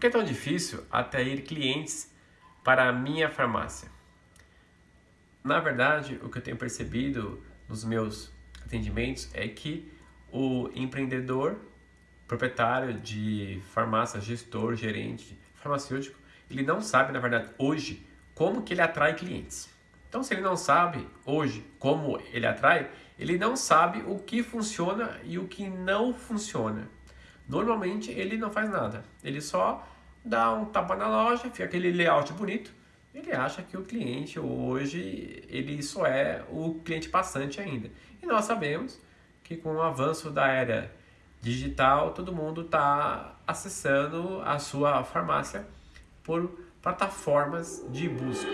que é tão difícil atrair clientes para a minha farmácia? Na verdade, o que eu tenho percebido nos meus atendimentos é que o empreendedor, proprietário de farmácia, gestor, gerente farmacêutico, ele não sabe, na verdade, hoje, como que ele atrai clientes. Então, se ele não sabe hoje como ele atrai, ele não sabe o que funciona e o que não funciona. Normalmente, ele não faz nada. Ele só dá um tapa na loja, fica aquele layout bonito. Ele acha que o cliente hoje, ele só é o cliente passante ainda. E nós sabemos que com o avanço da era digital, todo mundo está acessando a sua farmácia por plataformas de busca.